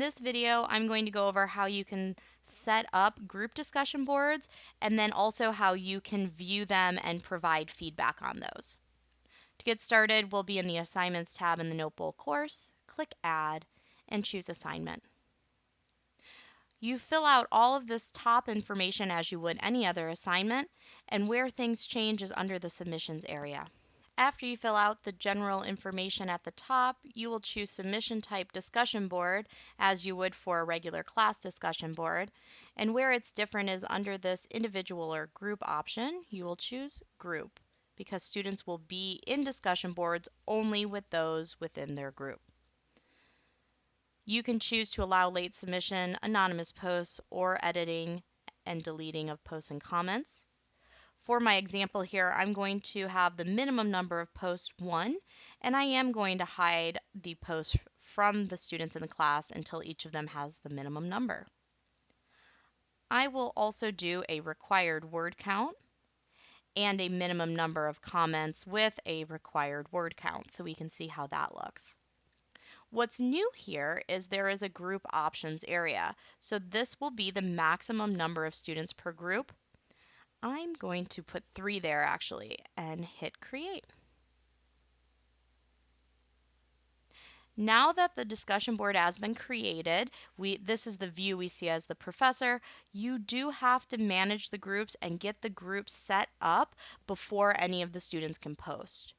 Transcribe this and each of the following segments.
this video, I'm going to go over how you can set up group discussion boards and then also how you can view them and provide feedback on those. To get started, we'll be in the Assignments tab in the Notebowl course, click Add, and choose Assignment. You fill out all of this top information as you would any other assignment, and where things change is under the Submissions area. After you fill out the general information at the top, you will choose Submission Type Discussion Board as you would for a regular class discussion board. And where it's different is under this individual or group option, you will choose Group because students will be in discussion boards only with those within their group. You can choose to allow late submission, anonymous posts, or editing and deleting of posts and comments. For my example here, I'm going to have the minimum number of posts 1, and I am going to hide the posts from the students in the class until each of them has the minimum number. I will also do a required word count and a minimum number of comments with a required word count so we can see how that looks. What's new here is there is a group options area. So this will be the maximum number of students per group I'm going to put three there actually and hit create. Now that the discussion board has been created, we this is the view we see as the professor. You do have to manage the groups and get the groups set up before any of the students can post.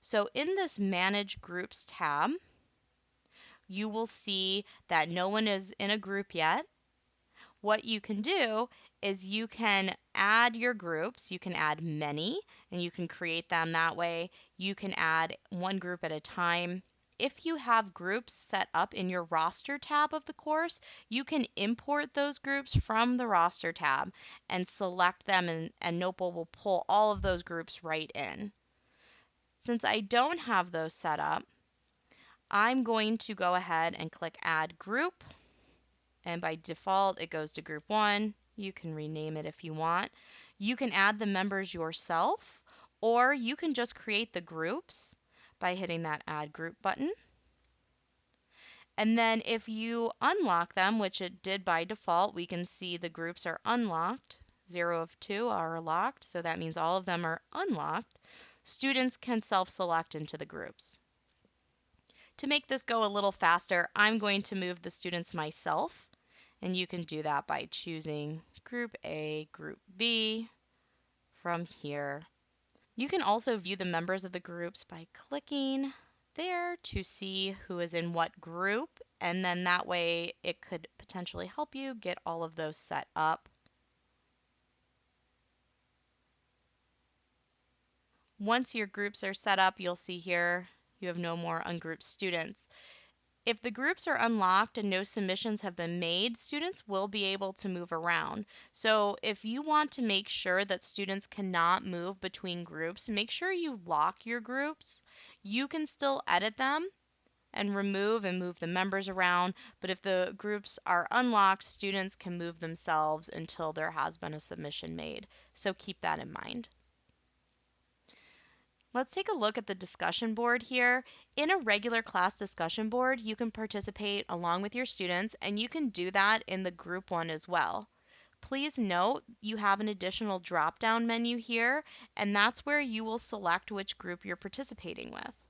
So in this manage groups tab, you will see that no one is in a group yet what you can do is you can add your groups. You can add many and you can create them that way. You can add one group at a time. If you have groups set up in your roster tab of the course, you can import those groups from the roster tab and select them and, and Notebowl will pull all of those groups right in. Since I don't have those set up, I'm going to go ahead and click add group and by default it goes to group one. You can rename it if you want. You can add the members yourself or you can just create the groups by hitting that add group button. And then if you unlock them, which it did by default, we can see the groups are unlocked. Zero of two are locked, so that means all of them are unlocked. Students can self-select into the groups. To make this go a little faster, I'm going to move the students myself. And you can do that by choosing Group A, Group B from here. You can also view the members of the groups by clicking there to see who is in what group. And then that way it could potentially help you get all of those set up. Once your groups are set up, you'll see here you have no more ungrouped students. If the groups are unlocked and no submissions have been made, students will be able to move around. So if you want to make sure that students cannot move between groups, make sure you lock your groups. You can still edit them and remove and move the members around, but if the groups are unlocked, students can move themselves until there has been a submission made. So keep that in mind. Let's take a look at the discussion board here. In a regular class discussion board, you can participate along with your students, and you can do that in the group one as well. Please note you have an additional drop-down menu here, and that's where you will select which group you're participating with.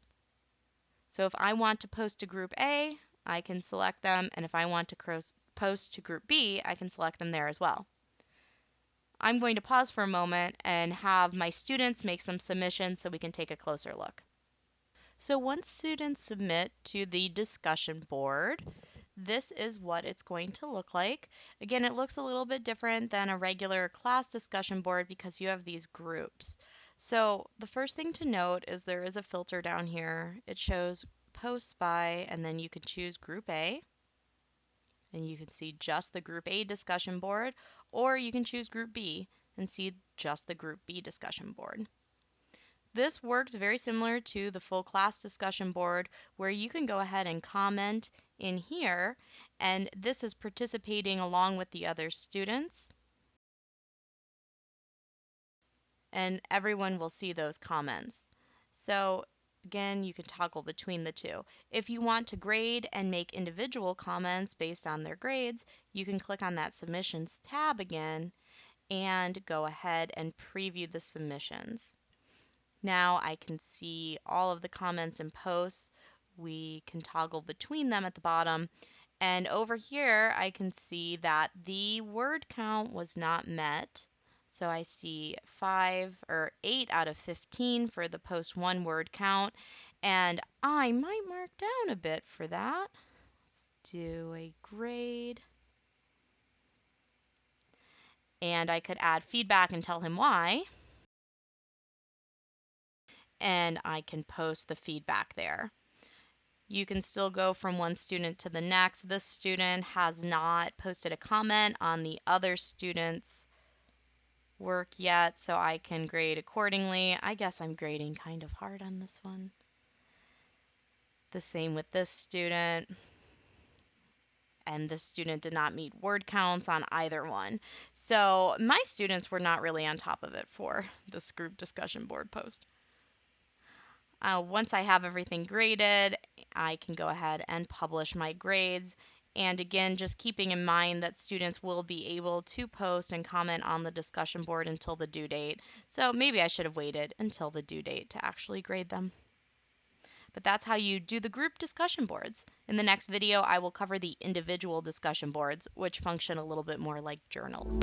So if I want to post to group A, I can select them, and if I want to post to group B, I can select them there as well. I'm going to pause for a moment and have my students make some submissions so we can take a closer look. So once students submit to the discussion board, this is what it's going to look like. Again, it looks a little bit different than a regular class discussion board because you have these groups. So the first thing to note is there is a filter down here. It shows posts by, and then you can choose group A and you can see just the Group A discussion board, or you can choose Group B and see just the Group B discussion board. This works very similar to the full class discussion board where you can go ahead and comment in here and this is participating along with the other students and everyone will see those comments. So Again, you can toggle between the two. If you want to grade and make individual comments based on their grades, you can click on that Submissions tab again and go ahead and preview the submissions. Now I can see all of the comments and posts. We can toggle between them at the bottom. And over here, I can see that the word count was not met. So I see five or eight out of 15 for the post one word count. And I might mark down a bit for that. Let's do a grade. And I could add feedback and tell him why. And I can post the feedback there. You can still go from one student to the next. This student has not posted a comment on the other student's work yet, so I can grade accordingly. I guess I'm grading kind of hard on this one. The same with this student. And this student did not meet word counts on either one. So my students were not really on top of it for this group discussion board post. Uh, once I have everything graded, I can go ahead and publish my grades and again, just keeping in mind that students will be able to post and comment on the discussion board until the due date. So maybe I should have waited until the due date to actually grade them. But that's how you do the group discussion boards. In the next video, I will cover the individual discussion boards, which function a little bit more like journals.